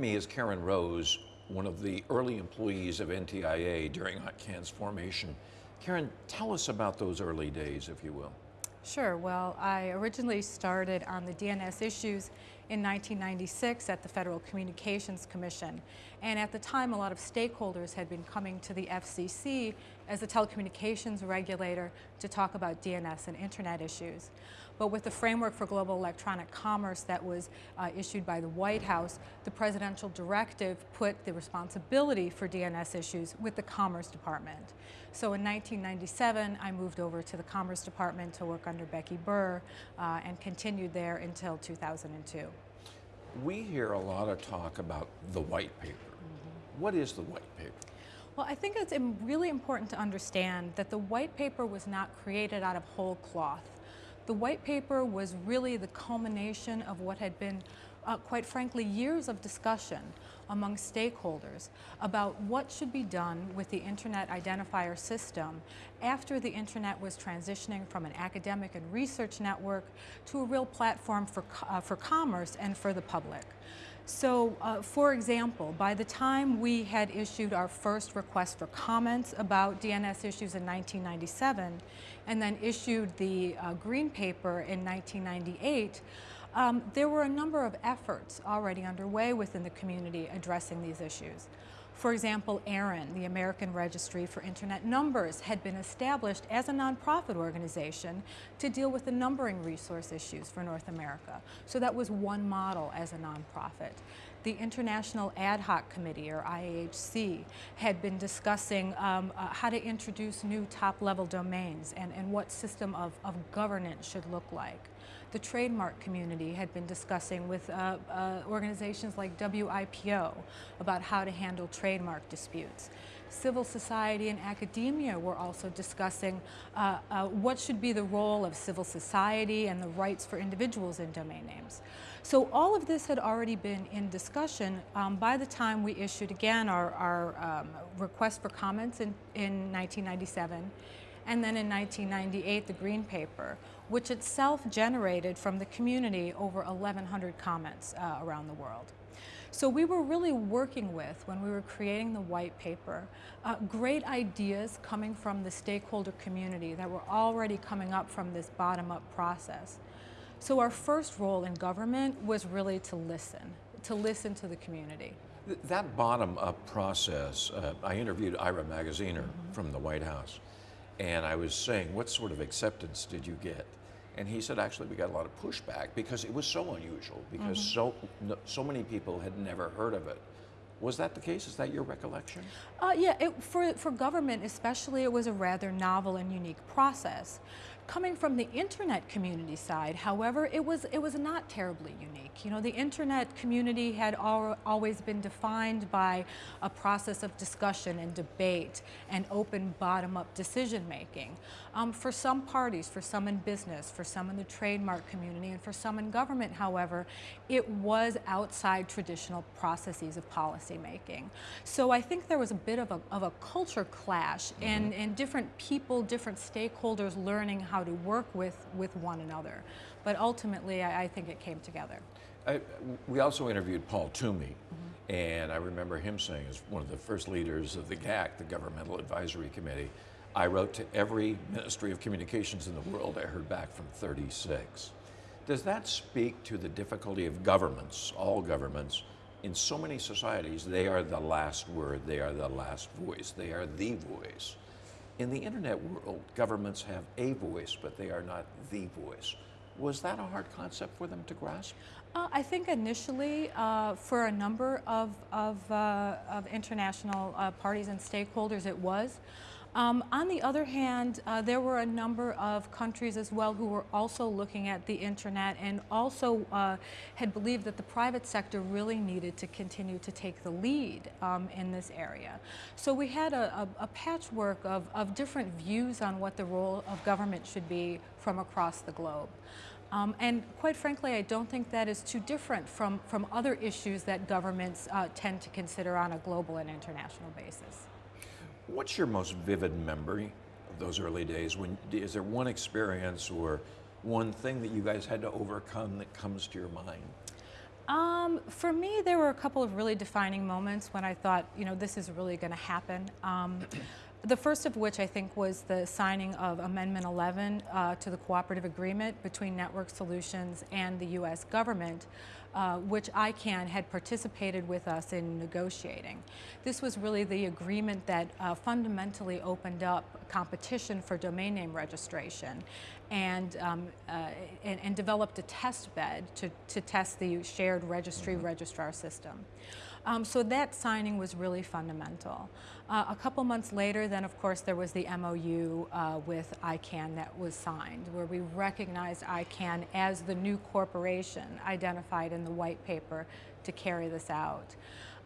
me is Karen Rose, one of the early employees of NTIA during ICANN's formation. Karen, tell us about those early days, if you will. Sure. Well, I originally started on the DNS issues in 1996 at the Federal Communications Commission. And at the time, a lot of stakeholders had been coming to the FCC as a telecommunications regulator to talk about DNS and internet issues. But with the framework for global electronic commerce that was uh, issued by the White House, the presidential directive put the responsibility for DNS issues with the Commerce Department. So in 1997, I moved over to the Commerce Department to work under Becky Burr uh, and continued there until 2002. We hear a lot of talk about the white paper. Mm -hmm. What is the white paper? Well, I think it's really important to understand that the white paper was not created out of whole cloth. The white paper was really the culmination of what had been, uh, quite frankly, years of discussion among stakeholders about what should be done with the Internet identifier system after the Internet was transitioning from an academic and research network to a real platform for, uh, for commerce and for the public. So, uh, for example, by the time we had issued our first request for comments about DNS issues in 1997, and then issued the uh, green paper in 1998, um, there were a number of efforts already underway within the community addressing these issues. For example, ARIN, the American Registry for Internet Numbers, had been established as a nonprofit organization to deal with the numbering resource issues for North America. So that was one model as a nonprofit. The International Ad Hoc Committee, or IAHC, had been discussing um, uh, how to introduce new top-level domains and, and what system of, of governance should look like the trademark community had been discussing with uh, uh, organizations like WIPO about how to handle trademark disputes. Civil society and academia were also discussing uh, uh, what should be the role of civil society and the rights for individuals in domain names. So all of this had already been in discussion um, by the time we issued again our, our um, request for comments in, in 1997 and then in 1998 the Green Paper, which itself generated from the community over 1,100 comments uh, around the world. So we were really working with, when we were creating the white paper, uh, great ideas coming from the stakeholder community that were already coming up from this bottom-up process. So our first role in government was really to listen, to listen to the community. That bottom-up process, uh, I interviewed Ira Magaziner mm -hmm. from the White House, and I was saying, what sort of acceptance did you get? And he said, actually, we got a lot of pushback because it was so unusual, because mm -hmm. so, so many people had never heard of it. Was that the case? Is that your recollection? Uh, yeah, it, for, for government especially, it was a rather novel and unique process. Coming from the internet community side, however, it was, it was not terribly unique. You know, the internet community had al always been defined by a process of discussion and debate and open bottom-up decision making. Um, for some parties, for some in business, for some in the trademark community, and for some in government, however, it was outside traditional processes of policymaking. So I think there was a bit of a, of a culture clash mm -hmm. and, and different people, different stakeholders learning how how to work with, with one another. But ultimately, I, I think it came together. I, we also interviewed Paul Twomey, mm -hmm. and I remember him saying, as one of the first leaders of the GAC, the Governmental Advisory Committee, I wrote to every Ministry of Communications in the world, I heard back from 36. Does that speak to the difficulty of governments, all governments, in so many societies, they are the last word, they are the last voice, they are the voice. In the internet world, governments have a voice, but they are not the voice. Was that a hard concept for them to grasp? Uh, I think initially, uh, for a number of, of, uh, of international uh, parties and stakeholders, it was. Um, on the other hand, uh, there were a number of countries as well who were also looking at the internet and also uh, had believed that the private sector really needed to continue to take the lead um, in this area. So we had a, a, a patchwork of, of different views on what the role of government should be from across the globe. Um, and quite frankly, I don't think that is too different from, from other issues that governments uh, tend to consider on a global and international basis. What's your most vivid memory of those early days? When Is there one experience or one thing that you guys had to overcome that comes to your mind? Um, for me, there were a couple of really defining moments when I thought, you know, this is really going to happen. Um, the first of which I think was the signing of Amendment 11 uh, to the cooperative agreement between Network Solutions and the U.S. government, uh, which ICANN had participated with us in negotiating. This was really the agreement that uh, fundamentally opened up competition for domain name registration and, um, uh, and, and, developed a test bed to, to test the shared registry registrar system. Um, so that signing was really fundamental. Uh, a couple months later, then of course there was the MOU uh, with ICANN that was signed, where we recognized ICANN as the new corporation identified in the white paper to carry this out.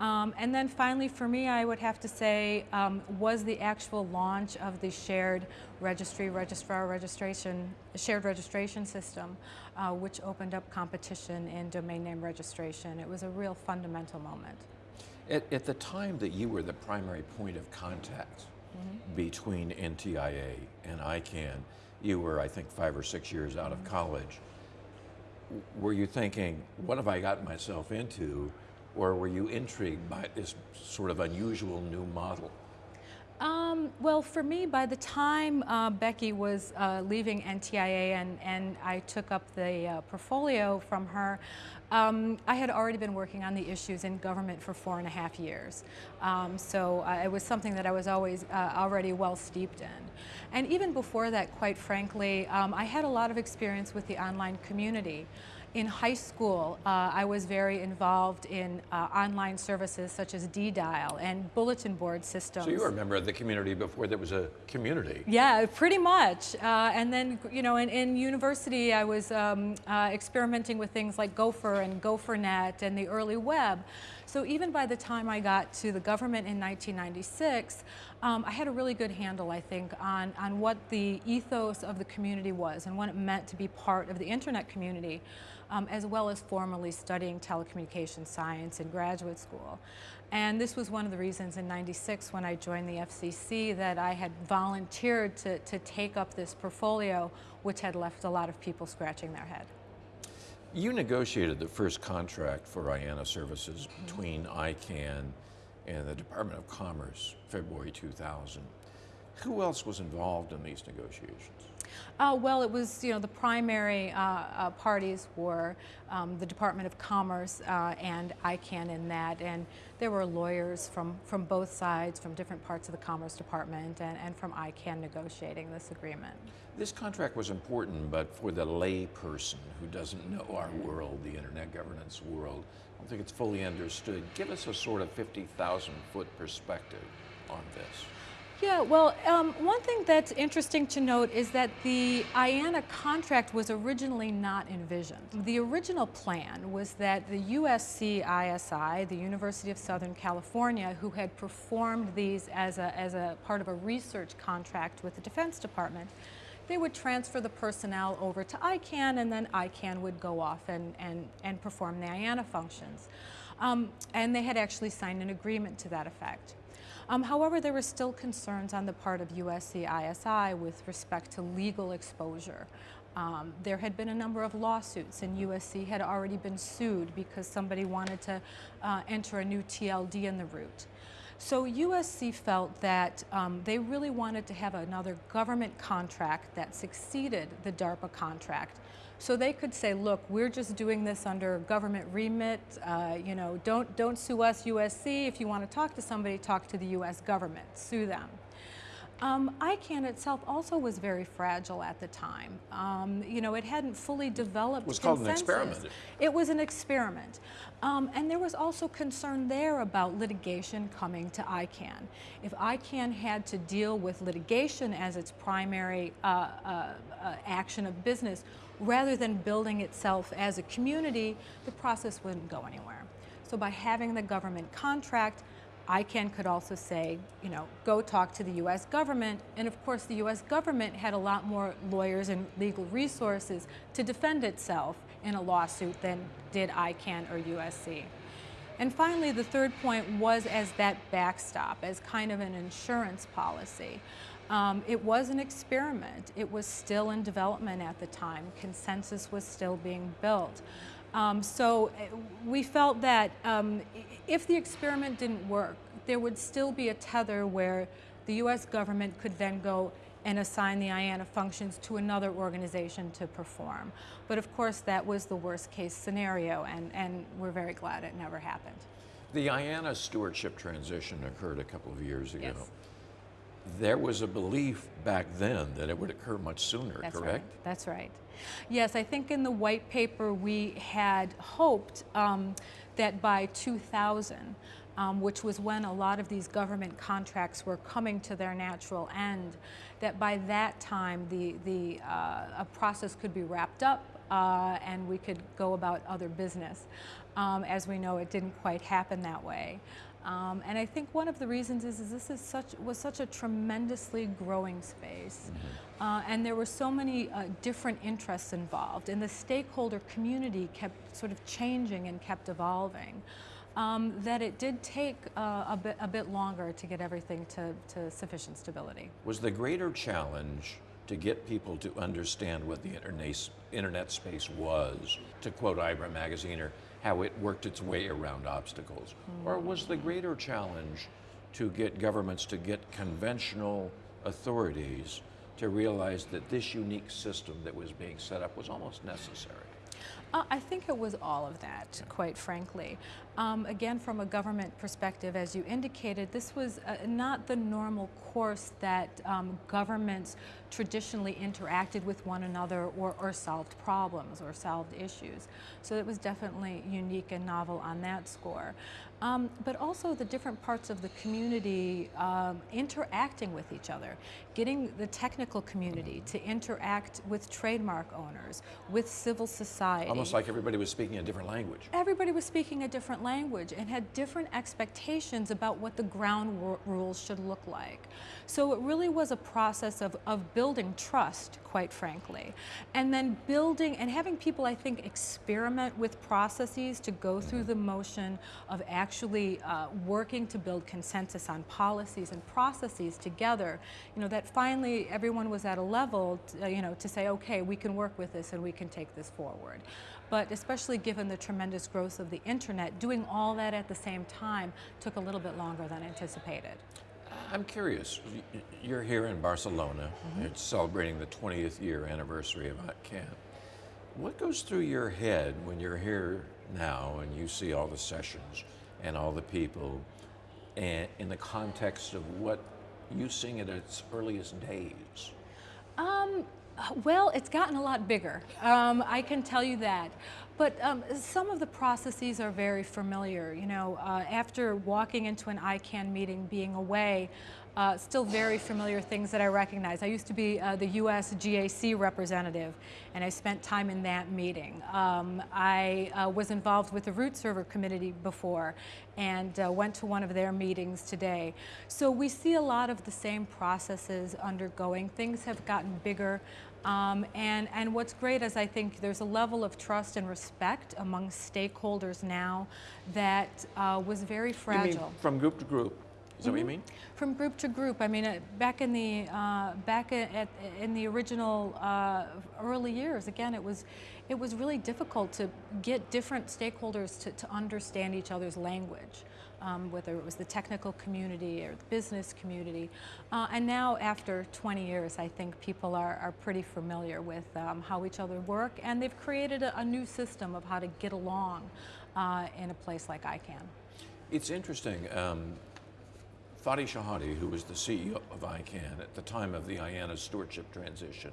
Um, and then finally, for me, I would have to say, um, was the actual launch of the shared registry, registrar registration, shared registration system, uh, which opened up competition in domain name registration. It was a real fundamental moment. At, at the time that you were the primary point of contact mm -hmm. between NTIA and ICANN, you were, I think, five or six years out mm -hmm. of mm-hmm. college. Were you thinking, what have I got myself into? Or were you intrigued by this sort of unusual new model? Um, well, for me, by the time uh, Becky was uh, leaving NTIA and, and I took up the uh, portfolio from her, um, I had already been working on the issues in government for four and a half years. Um, so uh, it was something that I was always uh, already well steeped in. And even before that, quite frankly, um, I had a lot of experience with the online community. In high school, uh, I was very involved in uh, online services such as D-Dial and bulletin board systems. So you were a member of the community before there was a community. Yeah, pretty much. Uh, and then, you know, in, in university, I was um, uh, experimenting with things like Gopher and GopherNet and the early web. So even by the time I got to the government in 1996, um, I had a really good handle, I think, on, on what the ethos of the community was and what it meant to be part of the internet community um, as well as formally studying telecommunications science in graduate school. And this was one of the reasons in 96 when I joined the FCC that I had volunteered to, to take up this portfolio, which had left a lot of people scratching their head. You negotiated the first contract for IANA services mm-hmm. between ICANN and the Department of Commerce, February 2000. Who else was involved in these negotiations? Uh, well, it was, you know, the primary uh, uh, parties were um, the Department of Commerce uh, and ICANN in that, and there were lawyers from, from both sides, from different parts of the Commerce Department, and, and from ICANN negotiating this agreement. This contract was important, but for the lay person who doesn't know our world, the internet governance world, I don't think it's fully understood. Give us a sort of 50,000 foot perspective on this. Yeah, well, um, one thing that's interesting to note is that the IANA contract was originally not envisioned. The original plan was that the USC ISI, the University of Southern California, who had performed these as a, as a part of a research contract with the Defense Department, they would transfer the personnel over to ICANN and then ICANN would go off and, and, and perform the IANA functions. Um, and they had actually signed an agreement to that effect. Um, however, there were still concerns on the part of USC ISI with respect to legal exposure. Um, there had been a number of lawsuits and USC had already been sued because somebody wanted to uh, enter a new TLD in the root. So USC felt that um, they really wanted to have another government contract that succeeded the DARPA contract so they could say, look, we're just doing this under government remit. Uh, you know, don't, don't sue us, USC. If you want to talk to somebody, talk to the US government, sue them. Um, ICANN itself also was very fragile at the time. Um, you know, it hadn't fully developed It was consensus. called an experiment. It was an experiment. Um, and there was also concern there about litigation coming to ICANN. If ICANN had to deal with litigation as its primary uh, uh, uh, action of business, rather than building itself as a community, the process wouldn't go anywhere. So by having the government contract, ICANN could also say, you know, go talk to the US government. And of course, the US government had a lot more lawyers and legal resources to defend itself in a lawsuit than did ICANN or USC. And finally, the third point was as that backstop, as kind of an insurance policy. Um, it was an experiment. It was still in development at the time. Consensus was still being built. Um, so uh, we felt that um, if the experiment didn't work, there would still be a tether where the U.S. government could then go and assign the IANA functions to another organization to perform. But of course, that was the worst case scenario, and, and we're very glad it never happened. The IANA stewardship transition occurred a couple of years ago. Yes. There was a belief back then that it would occur much sooner, That's correct? right. That's right. Yes, I think in the white paper we had hoped um, that by 2000, um, which was when a lot of these government contracts were coming to their natural end, that by that time the, the uh, a process could be wrapped up uh, and we could go about other business. Um, as we know, it didn't quite happen that way. Um, and I think one of the reasons is, is this is such, was such a tremendously growing space. Uh, and there were so many uh, different interests involved, and the stakeholder community kept sort of changing and kept evolving. Um, that it did take uh, a, bit, a bit longer to get everything to, to sufficient stability. Was the greater challenge to get people to understand what the internet, internet space was, to quote Ira Magaziner, or how it worked its way around obstacles? Or was the greater challenge to get governments to get conventional authorities to realize that this unique system that was being set up was almost necessary? Uh, I think it was all of that, quite frankly. Um, again, from a government perspective, as you indicated, this was uh, not the normal course that um, governments traditionally interacted with one another or, or solved problems or solved issues. So it was definitely unique and novel on that score. Um, but also the different parts of the community um, interacting with each other, getting the technical community to interact with trademark owners, with civil society. Almost like everybody was speaking a different language. Everybody was speaking a different language and had different expectations about what the ground rules should look like. So it really was a process of, of building trust, quite frankly, and then building and having people, I think, experiment with processes to go through the motion of actually uh, working to build consensus on policies and processes together. You know, that finally everyone was at a level, to, uh, you know, to say, okay, we can work with this and we can take this forward. But especially given the tremendous growth of the internet, doing all that at the same time took a little bit longer than anticipated. I'm curious. You're here in Barcelona. It's celebrating the 20th year anniversary of ICANN. What goes through your head when you're here now and you see all the sessions and all the people, and in the context of what you sing at its earliest days? Um, well, it's gotten a lot bigger. Um, I can tell you that. But um, some of the processes are very familiar. You know, uh, after walking into an ICANN meeting, being away, uh, still very familiar things that I recognize. I used to be uh, the U.S. GAC representative, and I spent time in that meeting. Um, I uh, was involved with the root server committee before, and uh, went to one of their meetings today. So we see a lot of the same processes undergoing. Things have gotten bigger. Um, and, and what's great is I think there's a level of trust and respect among stakeholders now that uh, was very fragile. mean from group to group? Is that what you Mm-hmm. mean? From group to group, I mean, uh, back in the uh, back at, at, in the original uh, early years, again, it was it was really difficult to get different stakeholders to, to understand each other's language, um, whether it was the technical community or the business community. Uh, and now, after 20 years, I think people are, are pretty familiar with um, how each other work, and they've created a, a new system of how to get along uh, in a place like ICANN. It's interesting. Um, Fadi Chehadé, who was the CEO of ICANN at the time of the IANA stewardship transition,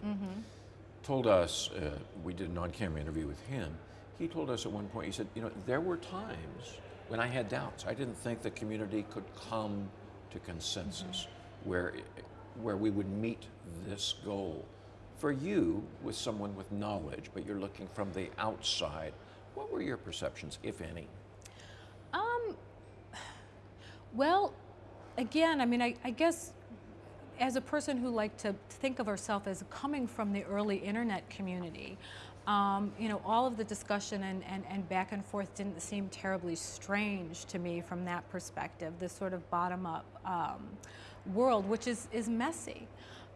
told us, uh, we did an on camera interview with him. He told us at one point, he said, You know, there were times when I had doubts. I didn't think the community could come to consensus where, where we would meet this goal. For you, with someone with knowledge, but you're looking from the outside, what were your perceptions, if any? Um, well, again, I mean, I, I guess as a person who liked to think of herself as coming from the early internet community, um, you know, all of the discussion and, and, and back and forth didn't seem terribly strange to me from that perspective, this sort of bottom up um, world, which is, is messy.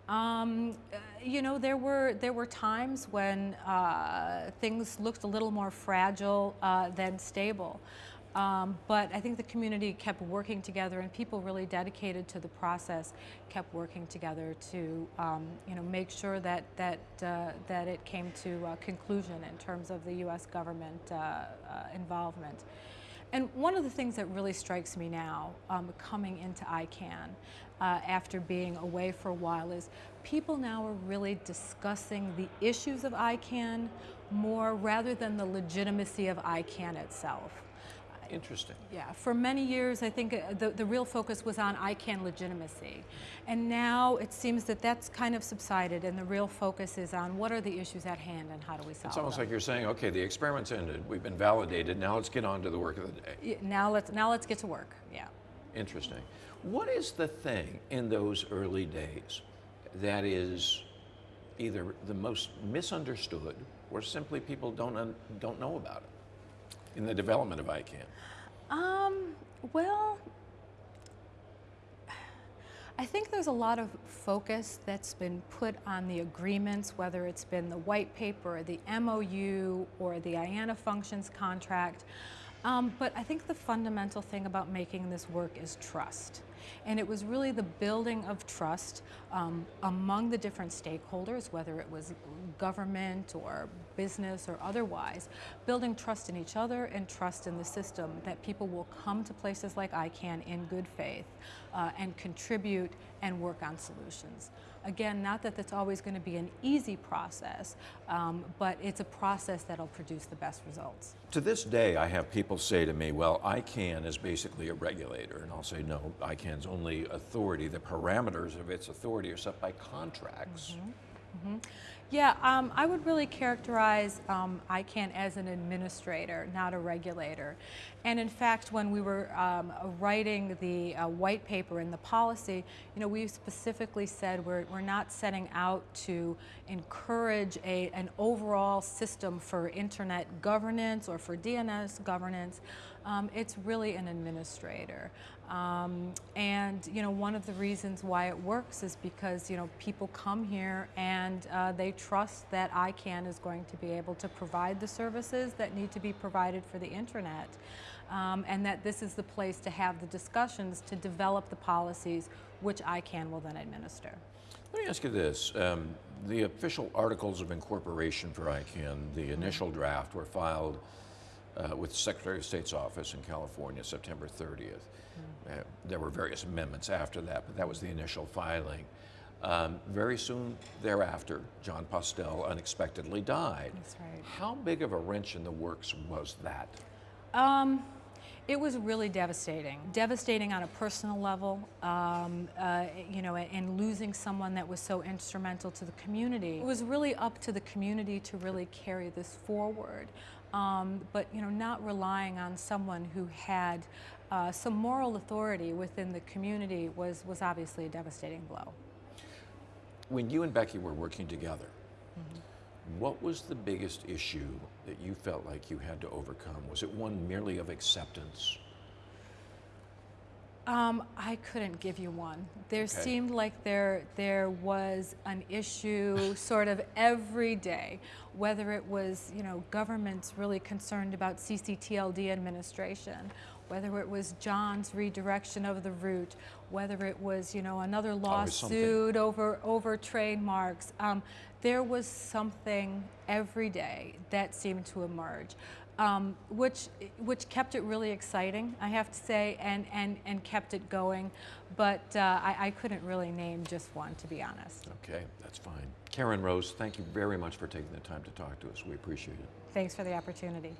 Um, uh, you know, there were there were times when uh, things looked a little more fragile uh, than stable. Um, but I think the community kept working together, and people really dedicated to the process kept working together to, um, you know, make sure that that uh, that it came to a conclusion in terms of the U.S. government uh, uh, involvement. And one of the things that really strikes me now, um, coming into ICANN uh, after being away for a while, is people now are really discussing the issues of ICANN more rather than the legitimacy of ICANN itself. Interesting. Yeah, for many years, I think uh, the, the real focus was on ICANN legitimacy. And now it seems that that's kind of subsided, and the real focus is on what are the issues at hand and how do we solve it? It's almost them. like you're saying, okay, the experiment's ended, we've been validated, now let's get on to the work of the day. Now let's now let's get to work. Yeah. Interesting. What is the thing in those early days that is either the most misunderstood or simply people don't, un- don't know about it in the development of ICANN? Um, well, I think there's a lot of focus that's been put on the agreements, whether it's been the white paper, or the MOU, or the IANA functions contract. Um, but I think the fundamental thing about making this work is trust. And it was really the building of trust um, among the different stakeholders, whether it was government or business or otherwise, building trust in each other and trust in the system that people will come to places like ICANN in good faith uh, and contribute and work on solutions. Again, not that that's always going to be an easy process, um, but it's a process that'll produce the best results. To this day, I have people say to me, well, ICANN is basically a regulator. And I'll say, no, ICANN's only authority, the parameters of its authority are set by contracts. Yeah, um, I would really characterize um, ICANN as an administrator, not a regulator. And in fact, when we were um, writing the uh, white paper and the policy, you know, we specifically said we're, we're not setting out to encourage a, an overall system for internet governance or for DNS governance. Um, it's really an administrator. Um, and you know, one of the reasons why it works is because you know people come here and uh, they trust that ICANN is going to be able to provide the services that need to be provided for the internet, um, and that this is the place to have the discussions to develop the policies which ICANN will then administer. Let me ask you this. Um, the official articles of incorporation for ICANN, the initial draft, were filed uh, with the Secretary of State's office in California September 30th. Uh, there were various amendments after that, but that was the initial filing. Um, very soon thereafter, Jon Postel unexpectedly died. That's right. How big of a wrench in the works was that? Um, it was really devastating. Devastating on a personal level, um, uh, you know, and losing someone that was so instrumental to the community. It was really up to the community to really carry this forward, um, but you know, not relying on someone who had uh, some moral authority within the community was was obviously a devastating blow. When you and Becky were working together, what was the biggest issue that you felt like you had to overcome? Was it one merely of acceptance? Um, I couldn't give you one. There Okay. seemed like there there was an issue sort of every day, whether it was you know governments really concerned about CCTLD administration, whether it was John's redirection of the root, whether it was you know another lawsuit over over trademarks. Um, there was something every day that seemed to emerge um, which which kept it really exciting, I have to say, and and and kept it going. But uh, I, I couldn't really name just one, to be honest. Okay, that's fine. Karen Rose, thank you very much for taking the time to talk to us. We appreciate it. Thanks for the opportunity.